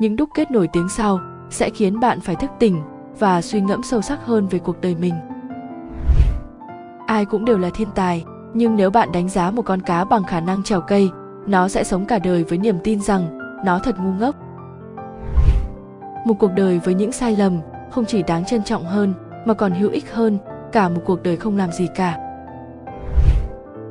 những đúc kết nổi tiếng sau sẽ khiến bạn phải thức tỉnh và suy ngẫm sâu sắc hơn về cuộc đời mình. Ai cũng đều là thiên tài, nhưng nếu bạn đánh giá một con cá bằng khả năng trèo cây, nó sẽ sống cả đời với niềm tin rằng nó thật ngu ngốc. Một cuộc đời với những sai lầm không chỉ đáng trân trọng hơn, mà còn hữu ích hơn cả một cuộc đời không làm gì cả.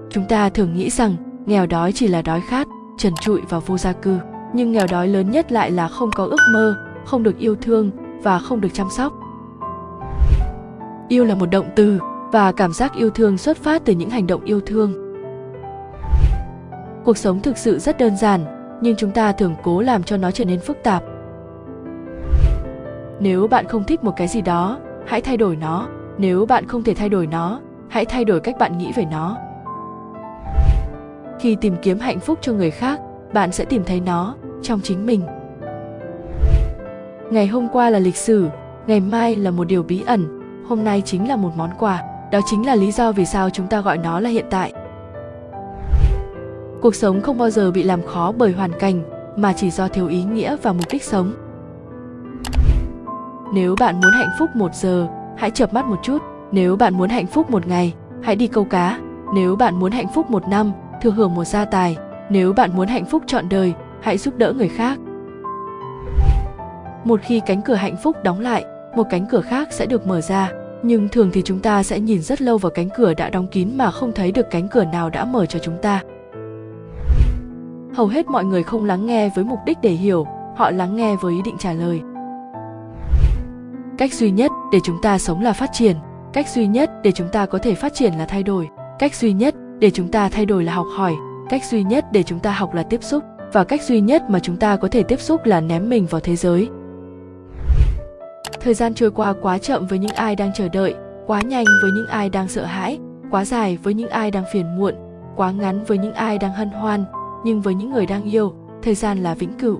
Chúng ta thường nghĩ rằng nghèo đói chỉ là đói khát, trần trụi và vô gia cư nhưng nghèo đói lớn nhất lại là không có ước mơ, không được yêu thương và không được chăm sóc. Yêu là một động từ và cảm giác yêu thương xuất phát từ những hành động yêu thương. Cuộc sống thực sự rất đơn giản, nhưng chúng ta thường cố làm cho nó trở nên phức tạp. Nếu bạn không thích một cái gì đó, hãy thay đổi nó. Nếu bạn không thể thay đổi nó, hãy thay đổi cách bạn nghĩ về nó. Khi tìm kiếm hạnh phúc cho người khác, bạn sẽ tìm thấy nó trong chính mình. Ngày hôm qua là lịch sử, ngày mai là một điều bí ẩn, hôm nay chính là một món quà, đó chính là lý do vì sao chúng ta gọi nó là hiện tại. Cuộc sống không bao giờ bị làm khó bởi hoàn cảnh, mà chỉ do thiếu ý nghĩa và mục đích sống. Nếu bạn muốn hạnh phúc một giờ, hãy chợp mắt một chút. Nếu bạn muốn hạnh phúc một ngày, hãy đi câu cá. Nếu bạn muốn hạnh phúc một năm, thừa hưởng một gia tài. Nếu bạn muốn hạnh phúc trọn đời hãy giúp đỡ người khác. Một khi cánh cửa hạnh phúc đóng lại, một cánh cửa khác sẽ được mở ra. Nhưng thường thì chúng ta sẽ nhìn rất lâu vào cánh cửa đã đóng kín mà không thấy được cánh cửa nào đã mở cho chúng ta. Hầu hết mọi người không lắng nghe với mục đích để hiểu, họ lắng nghe với ý định trả lời. Cách duy nhất để chúng ta sống là phát triển. Cách duy nhất để chúng ta có thể phát triển là thay đổi. Cách duy nhất để chúng ta thay đổi là học hỏi. Cách duy nhất để chúng ta học là tiếp xúc và cách duy nhất mà chúng ta có thể tiếp xúc là ném mình vào thế giới. Thời gian trôi qua quá chậm với những ai đang chờ đợi, quá nhanh với những ai đang sợ hãi, quá dài với những ai đang phiền muộn, quá ngắn với những ai đang hân hoan, nhưng với những người đang yêu, thời gian là vĩnh cửu.